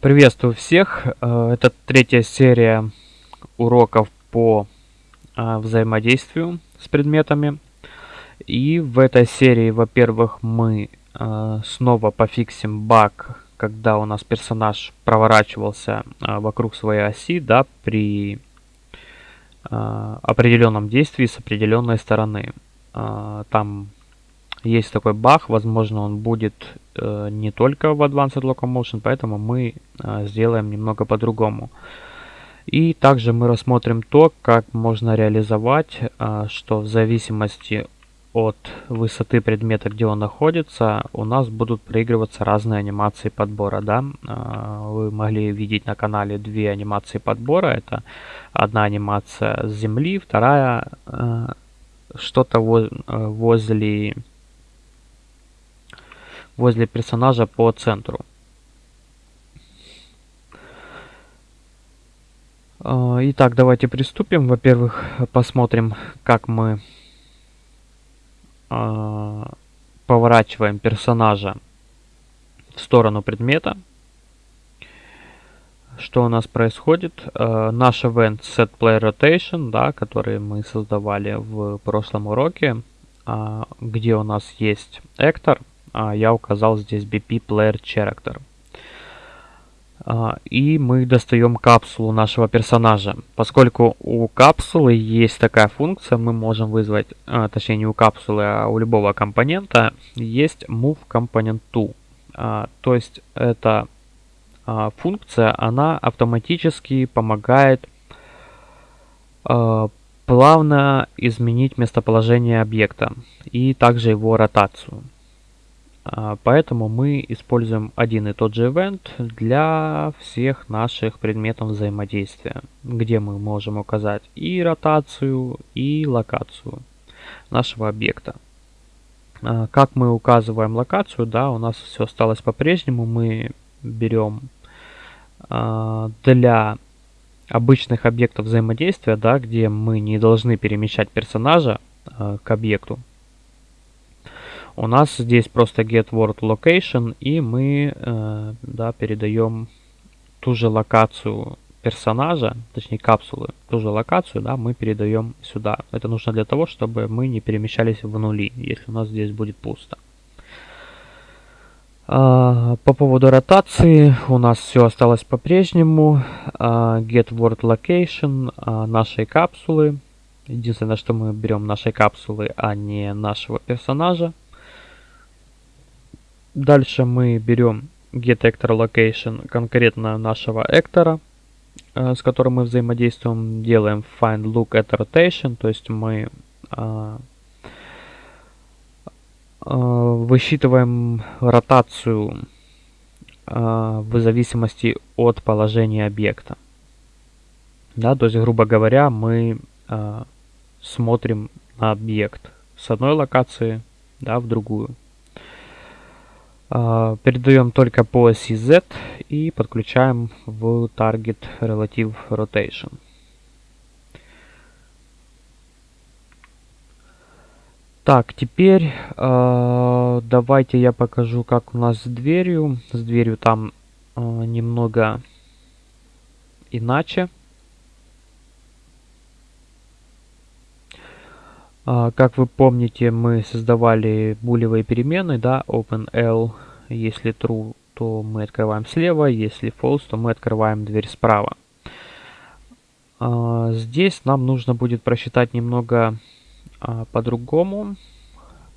Приветствую всех! Э, это третья серия уроков по э, взаимодействию с предметами. И в этой серии, во-первых, мы э, снова пофиксим баг, когда у нас персонаж проворачивался вокруг своей оси, да, при определенном действии с определенной стороны. Там есть такой баг, возможно он будет э, не только в Advanced Locomotion, поэтому мы э, сделаем немного по-другому. И также мы рассмотрим то, как можно реализовать, э, что в зависимости от высоты предмета, где он находится, у нас будут проигрываться разные анимации подбора. Да? Э, вы могли видеть на канале две анимации подбора. Это одна анимация с земли, вторая э, что-то э, возле возле персонажа по центру. А, итак, давайте приступим. Во-первых, посмотрим, как мы а, поворачиваем персонажа в сторону предмета. Что у нас происходит? Uh, наш event rotation, да, который мы создавали в прошлом уроке, где у нас есть а, я указал здесь BP Player Character. А, и мы достаем капсулу нашего персонажа. Поскольку у капсулы есть такая функция, мы можем вызвать, а, точнее не у капсулы, а у любого компонента, есть Move Component To. То есть эта функция, она автоматически помогает плавно изменить местоположение объекта и также его ротацию. А, поэтому мы используем один и тот же event для всех наших предметов взаимодействия, где мы можем указать и ротацию, и локацию нашего объекта. А, как мы указываем локацию, да, у нас все осталось по-прежнему. Мы берем а, для обычных объектов взаимодействия, да, где мы не должны перемещать персонажа к объекту, у нас здесь просто get word location, и мы э, да, передаем ту же локацию персонажа, точнее капсулы, ту же локацию, да, мы передаем сюда. Это нужно для того, чтобы мы не перемещались в нули, если у нас здесь будет пусто. А, по поводу ротации у нас все осталось по-прежнему. А, get word location а, нашей капсулы. Единственное, что мы берем нашей капсулы, а не нашего персонажа. Дальше мы берем getActorLocation конкретно нашего эктора, э, с которым мы взаимодействуем, делаем find look at rotation, то есть мы э, э, высчитываем ротацию в зависимости от положения объекта. Да, то есть, грубо говоря, мы смотрим на объект с одной локации да, в другую. А, передаем только по оси Z и подключаем в Target Relative Rotation. Так, теперь э, давайте я покажу, как у нас с дверью. С дверью там э, немного иначе. Как вы помните, мы создавали булевые перемены, да, OpenL. Если true, то мы открываем слева, если false, то мы открываем дверь справа. А, здесь нам нужно будет просчитать немного а, по-другому,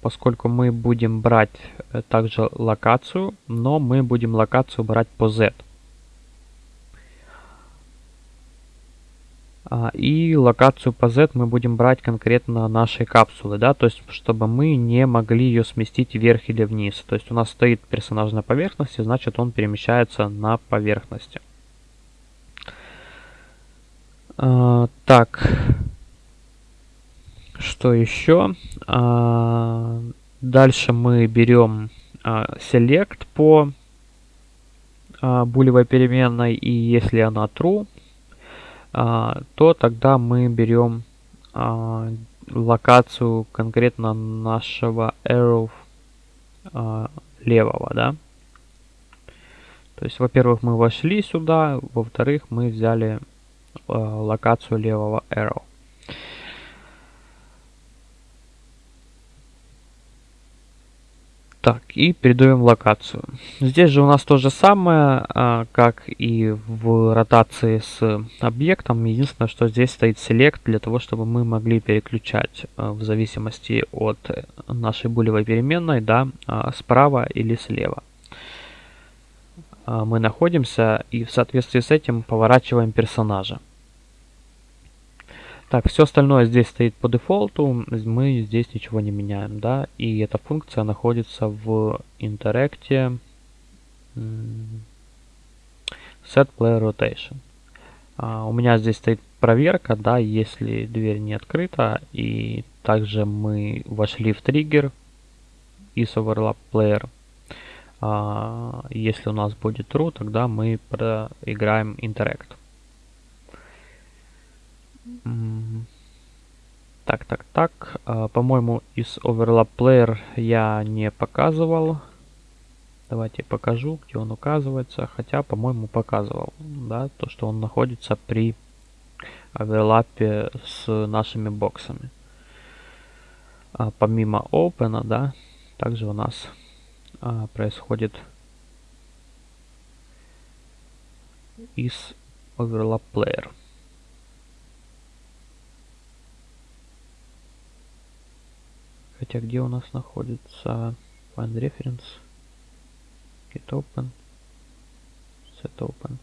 поскольку мы будем брать э, также локацию, но мы будем локацию брать по Z. и локацию по Z мы будем брать конкретно нашей капсулы, да, то есть чтобы мы не могли ее сместить вверх или вниз. То есть у нас стоит персонаж на поверхности, значит он перемещается на поверхности. А, так, что еще? А, дальше мы берем а, select по а, булевой переменной, и если она true, а, то тогда мы берем а, локацию конкретно нашего arrow а, левого, да. То есть, во-первых, мы вошли сюда, во-вторых, мы взяли локацию левого arrow. Так, и передаем локацию. Здесь же у нас то же самое, а, как и в ротации с объектом. Единственное, что здесь стоит select для того, чтобы мы могли переключать а, в зависимости от нашей булевой переменной, да, а, справа или слева. Мы находимся и в соответствии с этим поворачиваем персонажа. Так, все остальное здесь стоит по дефолту, мы здесь ничего не меняем, да, и эта функция находится в интеракте set player rotation. А, у меня здесь стоит проверка, да, если дверь не открыта, и также мы вошли в триггер из overlap player. А, если у нас будет true, тогда мы проиграем interact. Так, так, так. А, По-моему, из Overlap Player я не показывал. Давайте покажу, где он указывается. Хотя, по-моему, показывал. Да, то, что он находится при оверлапе с нашими боксами. А, помимо Open, да, также у нас а, происходит из Overlap Player. Хотя где у нас находится find reference, get open, set open.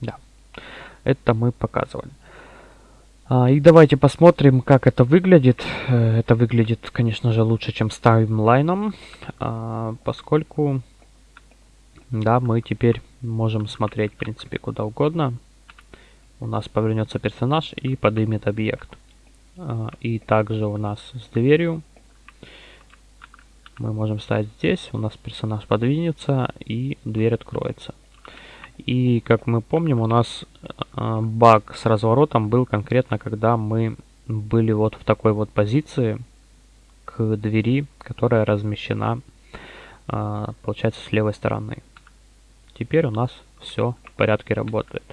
да, это мы показывали. А, и давайте посмотрим, как это выглядит. Э, это выглядит, конечно же, лучше, чем с таймлайном, а, поскольку, да, мы теперь можем смотреть, в принципе, куда угодно. У нас повернется персонаж и поднимет объект. А, и также у нас с дверью мы можем ставить здесь, у нас персонаж подвинется и дверь откроется. И, как мы помним, у нас э, баг с разворотом был конкретно, когда мы были вот в такой вот позиции к двери, которая размещена, э, получается, с левой стороны. Теперь у нас все в порядке работает.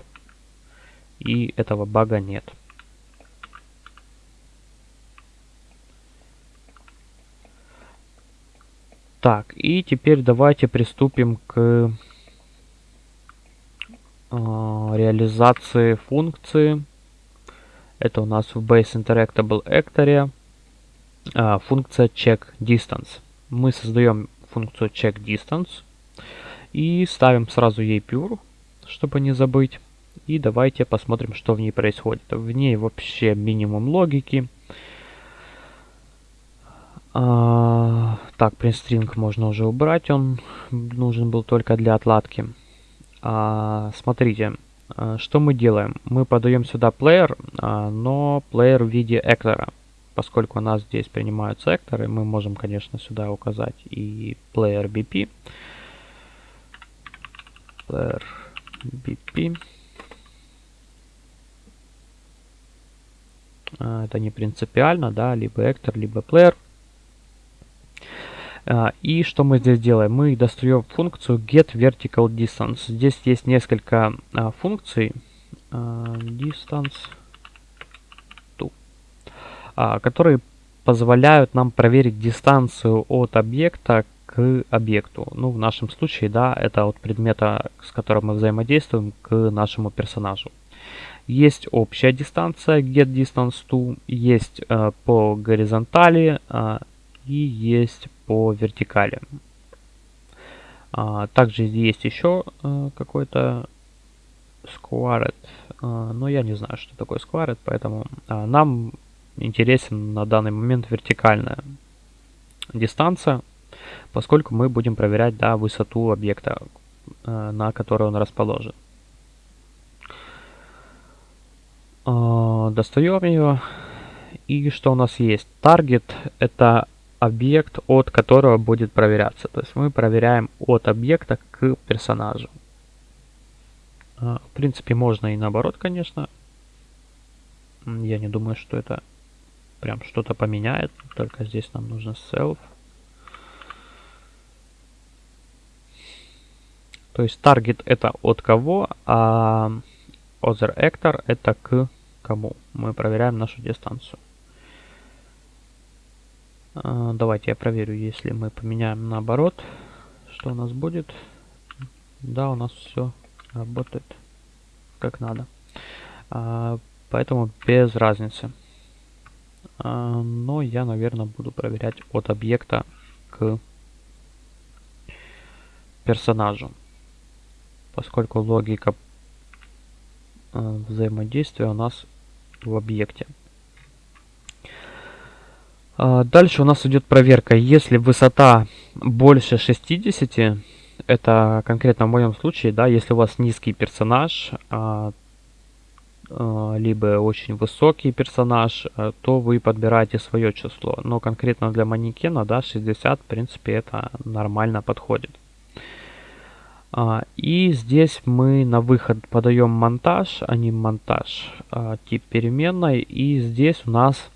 И этого бага нет. Так, и теперь давайте приступим к а, реализации функции. Это у нас в Base Interactable Actor а, функция check distance. Мы создаем функцию check distance и ставим сразу ей pure, чтобы не забыть. И давайте посмотрим, что в ней происходит. В ней вообще минимум логики. А, так, print можно уже убрать, он нужен был только для отладки. А, смотрите, а, что мы делаем? Мы подаем сюда плеер, а, но плеер в виде эктора. Поскольку у нас здесь принимаются экторы, мы можем, конечно, сюда указать и плеер BP. Player BP. Это не принципиально, да, либо эктор, либо плеер. А, и что мы здесь делаем? Мы достаем функцию getVerticalDistance. Здесь есть несколько а, функций. А, distance to, которые позволяют нам проверить дистанцию от объекта к объекту. Ну, в нашем случае, да, это от предмета, с которым мы взаимодействуем, к нашему персонажу. Есть общая дистанция getDistanceTo, есть э, по горизонтали э, и есть по вертикали. А, также есть еще а, какой-то squared, а, но я не знаю, что такое squared, поэтому а, нам интересен на данный момент вертикальная дистанция, поскольку мы будем проверять да, высоту объекта, а, на который он расположен. Достаем ее. И что у нас есть? Target это объект, от которого будет проверяться. То есть мы проверяем от объекта к персонажу. А, в принципе, можно и наоборот, конечно. Я не думаю, что это прям что-то поменяет. Только здесь нам нужно self. То есть target это от кого, а other actor это к кому. Мы проверяем нашу дистанцию. А, давайте я проверю, если мы поменяем наоборот, что у нас будет. Да, у нас все работает как надо. А, поэтому без разницы. А, но я, наверное, буду проверять от объекта к персонажу поскольку логика э, взаимодействия у нас в объекте. А, дальше у нас идет проверка. Если высота больше 60, это конкретно в моем случае, да, если у вас низкий персонаж, а, а, либо очень высокий персонаж, то вы подбираете свое число. Но конкретно для манекена, да, 60, в принципе, это нормально подходит. И здесь мы на выход подаем монтаж, а не монтаж, тип переменной. И здесь у нас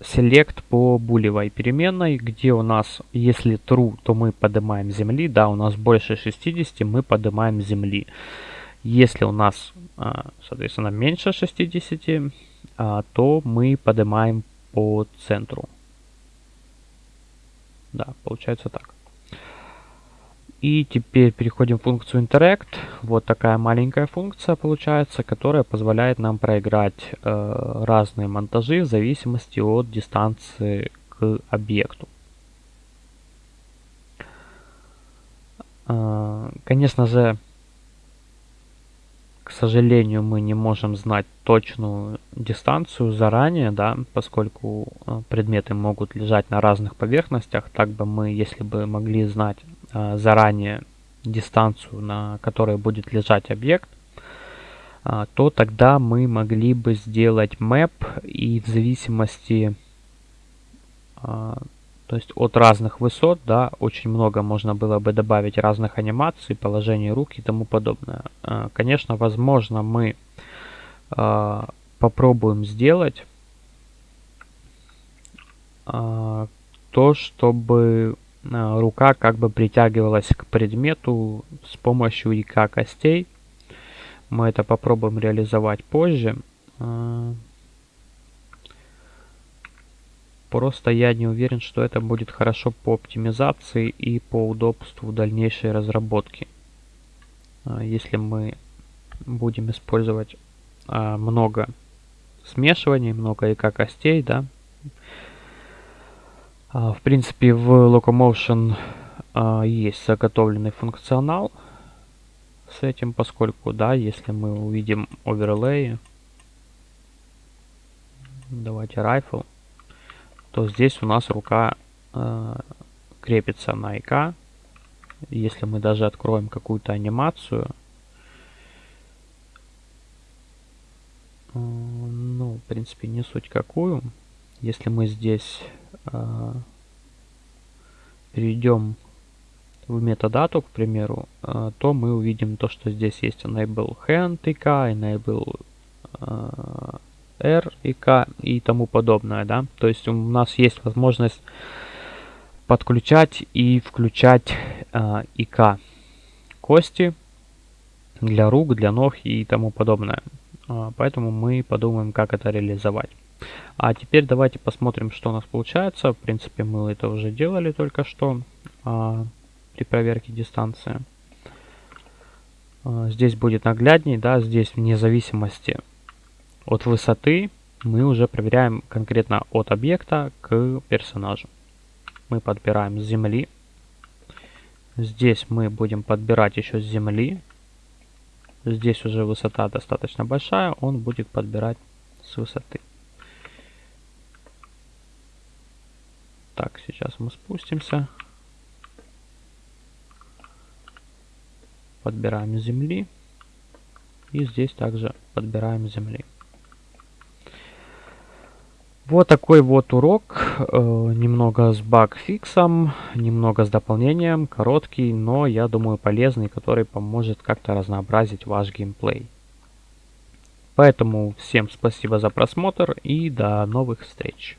select по булевой переменной, где у нас, если true, то мы поднимаем земли, да, у нас больше 60, мы поднимаем земли. Если у нас, а, соответственно, меньше 60, а, то мы поднимаем по центру. Да, получается так. И теперь переходим в функцию Interact. Вот такая маленькая функция получается, которая позволяет нам проиграть э, разные монтажи в зависимости от дистанции к объекту. Э, конечно же, к сожалению, мы не можем знать точную дистанцию заранее, да, поскольку э, предметы могут лежать на разных поверхностях. Так бы мы, если бы могли знать заранее дистанцию, на которой будет лежать объект, э, то тогда мы могли бы сделать map и в зависимости то есть от разных высот, да, очень много можно было бы добавить разных анимаций, положений рук и тому подобное. А, конечно, возможно, мы а, попробуем сделать а, то, чтобы рука как бы притягивалась к предмету с помощью ИК костей. Мы это попробуем реализовать позже. Просто я не уверен, что это будет хорошо по оптимизации и по удобству дальнейшей разработки. А, если мы будем использовать много смешиваний, много ИК костей, да. А, в принципе, в Locomotion есть заготовленный функционал с этим, поскольку, да, если мы увидим оверлей, давайте rifle, то здесь у нас рука э, крепится на ИК. Если мы даже откроем какую-то анимацию, ну, в принципе, не суть какую. Если мы здесь перейдем в метадату, к примеру, э, то мы увидим то, что здесь есть enable hand ик, enable э, R и K и тому подобное, да. То есть у нас есть возможность подключать и включать э, ИК кости для рук, для ног и тому подобное. Э, поэтому мы подумаем, как это реализовать. А теперь давайте посмотрим, что у нас получается. В принципе, мы это уже делали только что э, при проверке дистанции. Э, здесь будет наглядней, да, здесь вне зависимости от высоты мы уже проверяем конкретно от объекта к персонажу. Мы подбираем с земли. Здесь мы будем подбирать еще с земли. Здесь уже высота достаточно большая, он будет подбирать с высоты. Так, сейчас мы спустимся. Подбираем земли. И здесь также подбираем земли. Вот такой вот урок, э, немного с баг-фиксом, немного с дополнением, короткий, но я думаю полезный, который поможет как-то разнообразить ваш геймплей. Поэтому всем спасибо за просмотр и до новых встреч.